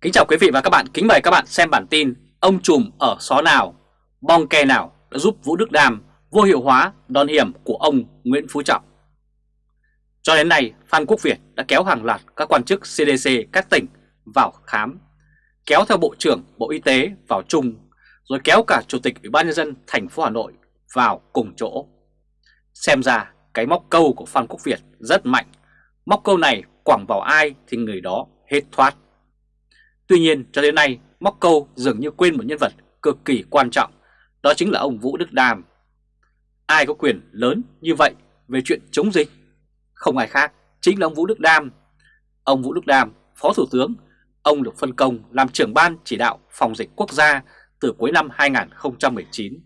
Kính chào quý vị và các bạn, kính mời các bạn xem bản tin Ông trùm ở xó nào, bong ke nào đã giúp Vũ Đức Đam vô hiệu hóa đòn hiểm của ông Nguyễn Phú Trọng? Cho đến nay, Phan Quốc Việt đã kéo hàng loạt các quan chức CDC các tỉnh vào khám Kéo theo Bộ trưởng Bộ Y tế vào chung Rồi kéo cả Chủ tịch Ủy ban Nhân dân thành phố Hà Nội vào cùng chỗ. Xem ra cái móc câu của Phan Quốc Việt rất mạnh. Móc câu này quẳng vào ai thì người đó hết thoát. Tuy nhiên cho đến nay Móc Câu dường như quên một nhân vật cực kỳ quan trọng Đó chính là ông Vũ Đức Đam Ai có quyền lớn như vậy về chuyện chống dịch? Không ai khác, chính là ông Vũ Đức Đam Ông Vũ Đức Đam, Phó Thủ tướng Ông được phân công làm trưởng ban chỉ đạo phòng dịch quốc gia từ cuối năm 2019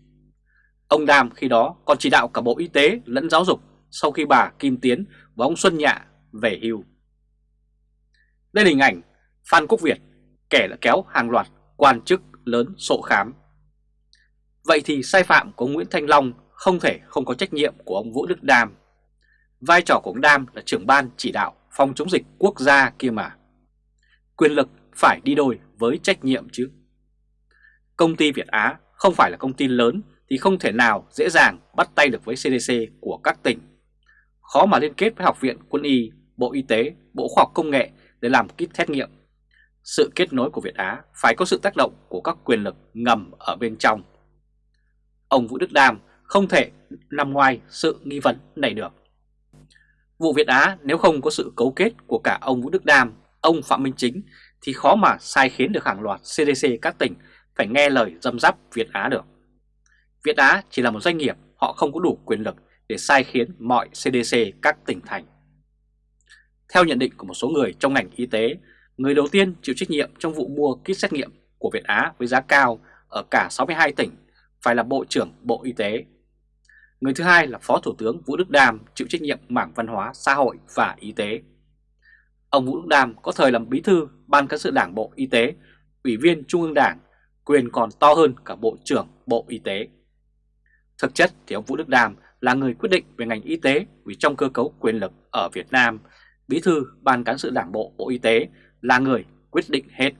Ông Đam khi đó còn chỉ đạo cả Bộ Y tế lẫn Giáo dục sau khi bà Kim Tiến và ông Xuân Nhạ về hưu. Đây là hình ảnh Phan Quốc Việt kẻ đã kéo hàng loạt quan chức lớn sổ khám. Vậy thì sai phạm của Nguyễn Thanh Long không thể không có trách nhiệm của ông Vũ Đức Đam. Vai trò của ông Đam là trưởng ban chỉ đạo phòng chống dịch quốc gia kia mà. Quyền lực phải đi đôi với trách nhiệm chứ. Công ty Việt Á không phải là công ty lớn thì không thể nào dễ dàng bắt tay được với CDC của các tỉnh. Khó mà liên kết với Học viện Quân y, Bộ Y tế, Bộ Khoa học Công nghệ để làm kit xét nghiệm sự kết nối của Việt Á phải có sự tác động của các quyền lực ngầm ở bên trong. Ông Vũ Đức Đam không thể nằm ngoài sự nghi vấn này được. Vụ Việt Á nếu không có sự cấu kết của cả ông Vũ Đức Đam, ông Phạm Minh Chính thì khó mà sai khiến được hàng loạt CDC các tỉnh phải nghe lời dâm dắp Việt Á được. Việt Á chỉ là một doanh nghiệp, họ không có đủ quyền lực để sai khiến mọi CDC các tỉnh thành. Theo nhận định của một số người trong ngành y tế, Người đầu tiên chịu trách nhiệm trong vụ mua kit xét nghiệm của Việt Á với giá cao ở cả 62 tỉnh phải là Bộ trưởng Bộ Y tế. Người thứ hai là Phó Thủ tướng Vũ Đức Đam chịu trách nhiệm mảng văn hóa, xã hội và y tế. Ông Vũ Đức Đam có thời làm bí thư Ban cán sự Đảng Bộ Y tế, Ủy viên Trung ương Đảng, quyền còn to hơn cả Bộ trưởng Bộ Y tế. Thực chất thì ông Vũ Đức Đam là người quyết định về ngành y tế vì trong cơ cấu quyền lực ở Việt Nam, bí thư Ban cán sự Đảng Bộ Bộ Y tế là người quyết định hết.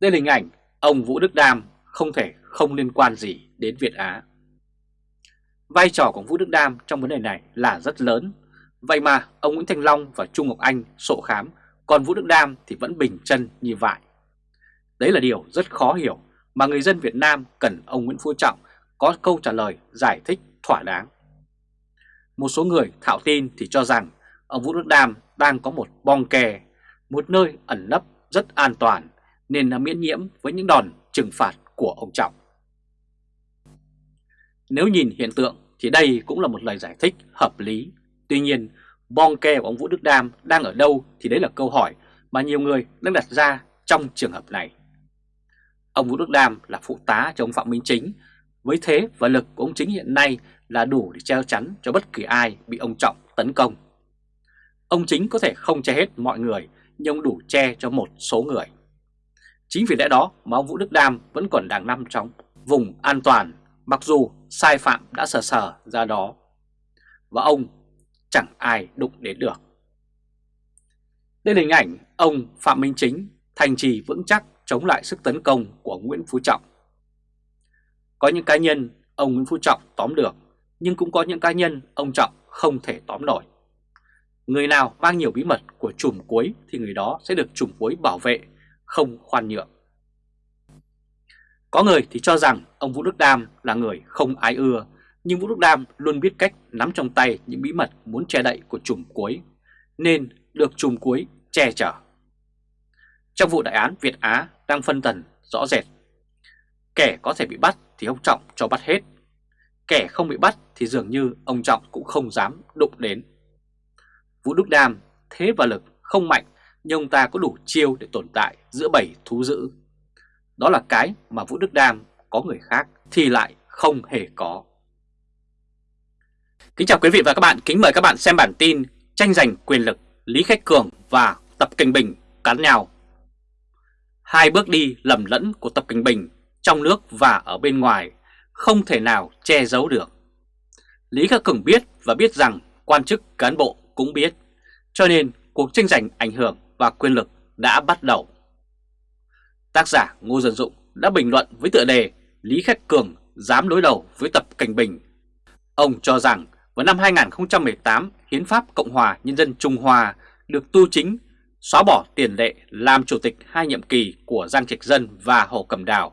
Đây là hình ảnh ông Vũ Đức Đam không thể không liên quan gì đến Việt Á. Vai trò của Vũ Đức Đam trong vấn đề này là rất lớn. Vậy mà ông Nguyễn Thành Long và Trung Ngọc Anh sổ khám, còn Vũ Đức Đam thì vẫn bình chân như vậy. Đấy là điều rất khó hiểu mà người dân Việt Nam cần ông Nguyễn Phú Trọng có câu trả lời giải thích thỏa đáng. Một số người thạo tin thì cho rằng ông Vũ Đức Đam đang có một bong kè, một nơi ẩn nấp rất an toàn nên là miễn nhiễm với những đòn trừng phạt của ông Trọng. Nếu nhìn hiện tượng thì đây cũng là một lời giải thích hợp lý. Tuy nhiên, bong ke của ông Vũ Đức Đam đang ở đâu thì đấy là câu hỏi mà nhiều người đang đặt ra trong trường hợp này. Ông Vũ Đức Đam là phụ tá cho ông Phạm Minh Chính, với thế và lực của ông Chính hiện nay là đủ để treo chắn cho bất kỳ ai bị ông Trọng tấn công. Ông chính có thể không che hết mọi người, nhưng ông đủ che cho một số người. Chính vì lẽ đó mà ông Vũ Đức Đam vẫn còn đang nằm trong vùng an toàn, mặc dù sai phạm đã sờ sờ ra đó. Và ông chẳng ai đụng đến được. Đây là hình ảnh ông Phạm Minh Chính thành trì vững chắc chống lại sức tấn công của Nguyễn Phú Trọng. Có những cá nhân ông Nguyễn Phú Trọng tóm được, nhưng cũng có những cá nhân ông Trọng không thể tóm nổi. Người nào mang nhiều bí mật của chùm cuối thì người đó sẽ được chùm cuối bảo vệ, không khoan nhượng. Có người thì cho rằng ông Vũ Đức Đam là người không ai ưa, nhưng Vũ Đức Đam luôn biết cách nắm trong tay những bí mật muốn che đậy của chùm cuối, nên được chùm cuối che chở. Trong vụ đại án Việt Á đang phân tần rõ rệt, kẻ có thể bị bắt thì ông Trọng cho bắt hết, kẻ không bị bắt thì dường như ông Trọng cũng không dám đụng đến. Vũ Đức Đam thế và lực không mạnh nhưng ông ta có đủ chiêu để tồn tại giữa bảy thú dữ. Đó là cái mà Vũ Đức Đam có người khác thì lại không hề có. Kính chào quý vị và các bạn, kính mời các bạn xem bản tin tranh giành quyền lực Lý Khách Cường và Tập Kinh Bình cắn nhau. Hai bước đi lầm lẫn của Tập Kinh Bình trong nước và ở bên ngoài không thể nào che giấu được. Lý Khắc Cường biết và biết rằng quan chức cán bộ cũng biết. Cho nên cuộc tranh giành ảnh hưởng và quyền lực đã bắt đầu. Tác giả Ngô Dân Dụng đã bình luận với tựa đề Lý Khắc Cường dám đối đầu với Tập Cảnh Bình. Ông cho rằng vào năm 2018, Hiến pháp Cộng hòa Nhân dân Trung Hoa được tu chính, xóa bỏ tiền lệ làm chủ tịch hai nhiệm kỳ của Giang Trạch Dân và Hồ Cẩm Đào.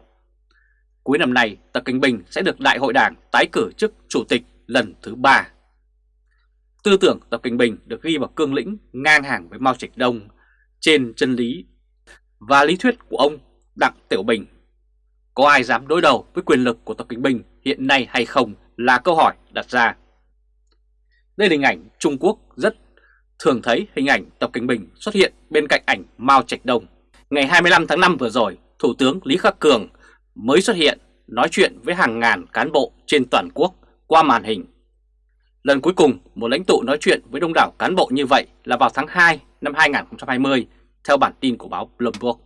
Cuối năm nay, Tập Cảnh Bình sẽ được Đại hội Đảng tái cử chức chủ tịch lần thứ ba. Tư tưởng Tập Cảnh Bình được ghi vào cương lĩnh ngang hàng với Mao Trạch Đông trên chân lý và lý thuyết của ông Đặng Tiểu Bình. Có ai dám đối đầu với quyền lực của Tập Cảnh Bình hiện nay hay không là câu hỏi đặt ra. Đây là hình ảnh Trung Quốc rất thường thấy hình ảnh Tập Cảnh Bình xuất hiện bên cạnh ảnh Mao Trạch Đông. Ngày 25 tháng 5 vừa rồi, Thủ tướng Lý Khắc Cường mới xuất hiện nói chuyện với hàng ngàn cán bộ trên toàn quốc qua màn hình. Lần cuối cùng một lãnh tụ nói chuyện với đông đảo cán bộ như vậy là vào tháng 2 năm 2020 theo bản tin của báo Bloomberg.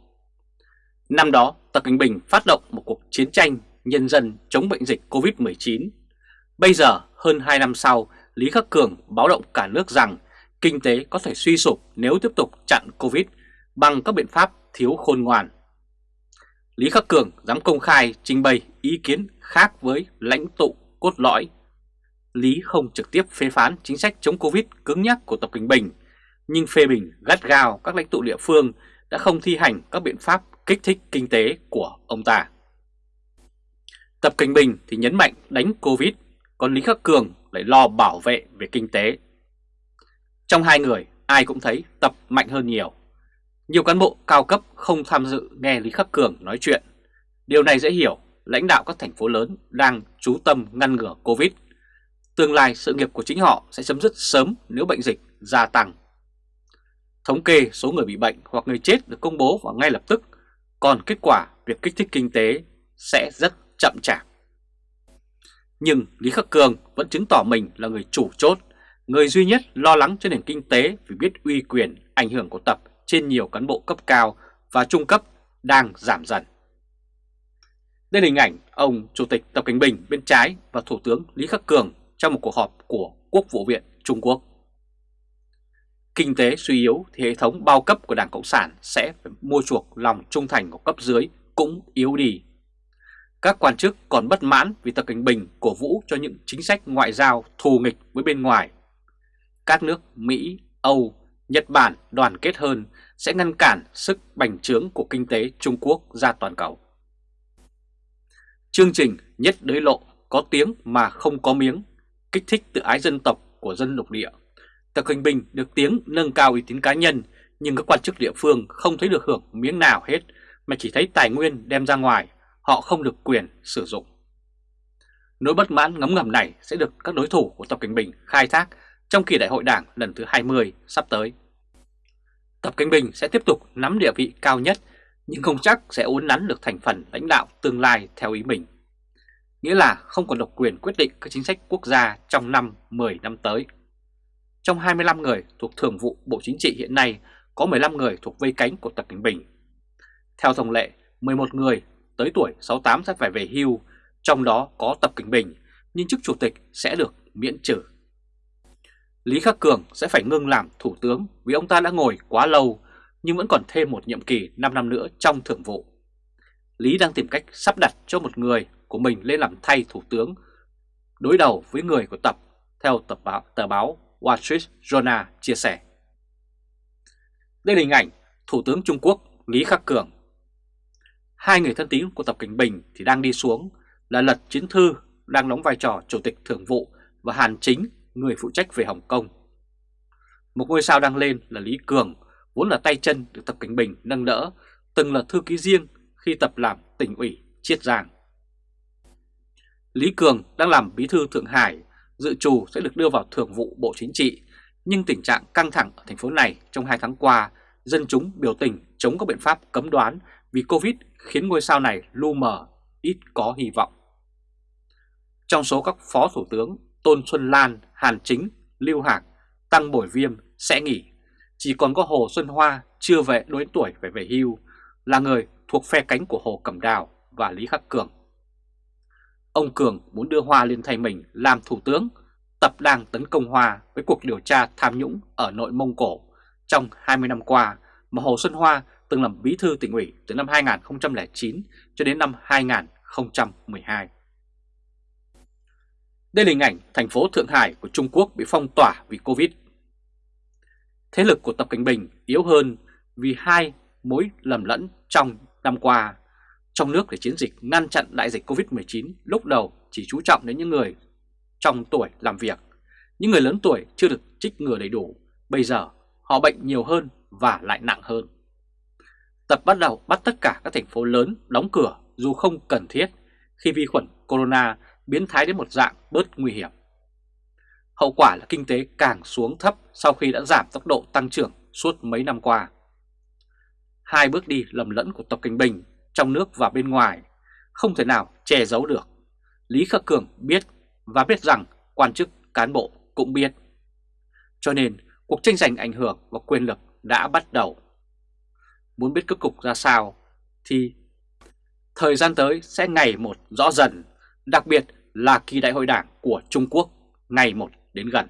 Năm đó, Tập Cận Bình phát động một cuộc chiến tranh nhân dân chống bệnh dịch COVID-19. Bây giờ, hơn 2 năm sau, Lý Khắc Cường báo động cả nước rằng kinh tế có thể suy sụp nếu tiếp tục chặn Covid bằng các biện pháp thiếu khôn ngoan. Lý Khắc Cường dám công khai trình bày ý kiến khác với lãnh tụ cốt lõi. Lý không trực tiếp phê phán chính sách chống Covid cứng nhắc của Tập Cảnh Bình, nhưng phê bình gắt gao các lãnh tụ địa phương đã không thi hành các biện pháp kích thích kinh tế của ông ta. Tập Cảnh Bình thì nhấn mạnh đánh Covid, còn Lý Khắc Cường lại lo bảo vệ về kinh tế. Trong hai người, ai cũng thấy Tập mạnh hơn nhiều. Nhiều cán bộ cao cấp không tham dự nghe Lý Khắc Cường nói chuyện. Điều này dễ hiểu, lãnh đạo các thành phố lớn đang chú tâm ngăn ngừa Covid. Tương lai sự nghiệp của chính họ sẽ chấm dứt sớm nếu bệnh dịch gia tăng. Thống kê số người bị bệnh hoặc người chết được công bố vào ngay lập tức, còn kết quả việc kích thích kinh tế sẽ rất chậm chạp. Nhưng Lý Khắc Cường vẫn chứng tỏ mình là người chủ chốt, người duy nhất lo lắng cho nền kinh tế vì biết uy quyền ảnh hưởng của Tập trên nhiều cán bộ cấp cao và trung cấp đang giảm dần. Đây là hình ảnh ông Chủ tịch Tập Cảnh Bình bên trái và Thủ tướng Lý Khắc Cường trong một cuộc họp của Quốc vụ viện Trung Quốc. Kinh tế suy yếu thì hệ thống bao cấp của Đảng Cộng sản sẽ phải mua chuộc lòng trung thành của cấp dưới cũng yếu đi. Các quan chức còn bất mãn vì Tập Cảnh Bình cổ vũ cho những chính sách ngoại giao thù nghịch với bên ngoài. Các nước Mỹ, Âu, Nhật Bản đoàn kết hơn sẽ ngăn cản sức bành trướng của kinh tế Trung Quốc ra toàn cầu. Chương trình Nhất Đới Lộ có tiếng mà không có miếng, kích thích tự ái dân tộc của dân lục địa. Tập Cảnh Bình được tiếng nâng cao uy tín cá nhân nhưng các quan chức địa phương không thấy được hưởng miếng nào hết mà chỉ thấy tài nguyên đem ra ngoài, họ không được quyền sử dụng. Nỗi bất mãn ngấm ngầm này sẽ được các đối thủ của Tập Cảnh Bình khai thác trong kỳ đại hội đảng lần thứ 20 sắp tới. Tập Cảnh Bình sẽ tiếp tục nắm địa vị cao nhất nhưng không chắc sẽ uốn nắn được thành phần lãnh đạo tương lai theo ý mình. Nghĩa là không còn độc quyền quyết định các chính sách quốc gia trong năm 10 năm tới. Trong 25 người thuộc Thường vụ Bộ Chính trị hiện nay có 15 người thuộc vây cánh của Tập Cảnh Bình. Theo thông lệ, 11 người tới tuổi 68 sẽ phải về hưu, trong đó có Tập Cảnh Bình, nhưng chức chủ tịch sẽ được miễn trừ. Lý Khắc Cường sẽ phải ngưng làm thủ tướng vì ông ta đã ngồi quá lâu nhưng vẫn còn thêm một nhiệm kỳ 5 năm nữa trong thường vụ. Lý đang tìm cách sắp đặt cho một người của mình lên làm thay thủ tướng đối đầu với người của Tập theo tập báo, tờ báo Wall Street Journal chia sẻ. Đây là hình ảnh Thủ tướng Trung Quốc Lý Khắc Cường. Hai người thân tín của Tập Cảnh Bình thì đang đi xuống là Lật Chiến Thư đang đóng vai trò Chủ tịch Thường vụ và Hàn Chính người phụ trách về Hồng Kông. Một ngôi sao đang lên là Lý Cường, vốn là tay chân được Tập Cảnh Bình nâng đỡ, từng là thư ký riêng khi Tập làm tỉnh ủy Chiết Giang. Lý Cường đang làm bí thư Thượng Hải, dự trù sẽ được đưa vào thường vụ Bộ Chính trị, nhưng tình trạng căng thẳng ở thành phố này trong hai tháng qua, dân chúng biểu tình chống các biện pháp cấm đoán vì Covid khiến ngôi sao này lu mờ, ít có hy vọng. Trong số các phó thủ tướng, Tôn Xuân Lan, Hàn Chính, Lưu Hạc, Tăng Bổi Viêm sẽ nghỉ. Chỉ còn có Hồ Xuân Hoa chưa về đối tuổi phải về hưu, là người thuộc phe cánh của Hồ Cẩm Đào và Lý Khắc Cường. Ông Cường muốn đưa Hoa lên thay mình làm thủ tướng, tập đang tấn công Hoa với cuộc điều tra tham nhũng ở nội Mông Cổ trong 20 năm qua mà Hồ Xuân Hoa từng làm bí thư tỉnh ủy từ năm 2009 cho đến năm 2012. Đây là hình ảnh thành phố Thượng Hải của Trung Quốc bị phong tỏa vì Covid. Thế lực của Tập Cảnh Bình yếu hơn vì hai mối lầm lẫn trong năm qua. Trong nước để chiến dịch ngăn chặn đại dịch Covid-19 lúc đầu chỉ chú trọng đến những người trong tuổi làm việc. Những người lớn tuổi chưa được trích ngừa đầy đủ, bây giờ họ bệnh nhiều hơn và lại nặng hơn. Tập bắt đầu bắt tất cả các thành phố lớn đóng cửa dù không cần thiết khi vi khuẩn corona biến thái đến một dạng bớt nguy hiểm. Hậu quả là kinh tế càng xuống thấp sau khi đã giảm tốc độ tăng trưởng suốt mấy năm qua. Hai bước đi lầm lẫn của Tập kinh Bình trong nước và bên ngoài không thể nào che giấu được. Lý Khắc Cường biết và biết rằng quan chức cán bộ cũng biết. Cho nên cuộc tranh giành ảnh hưởng và quyền lực đã bắt đầu. Muốn biết kết cục ra sao thì thời gian tới sẽ ngày một rõ dần, đặc biệt là kỳ đại hội đảng của Trung Quốc ngày một đến gần.